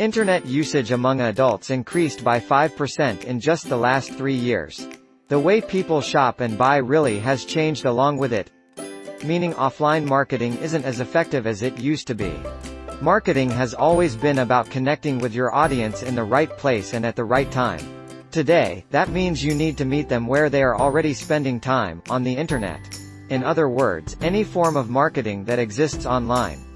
Internet usage among adults increased by 5% in just the last three years. The way people shop and buy really has changed along with it. Meaning offline marketing isn't as effective as it used to be. Marketing has always been about connecting with your audience in the right place and at the right time. Today, that means you need to meet them where they are already spending time, on the internet. In other words, any form of marketing that exists online.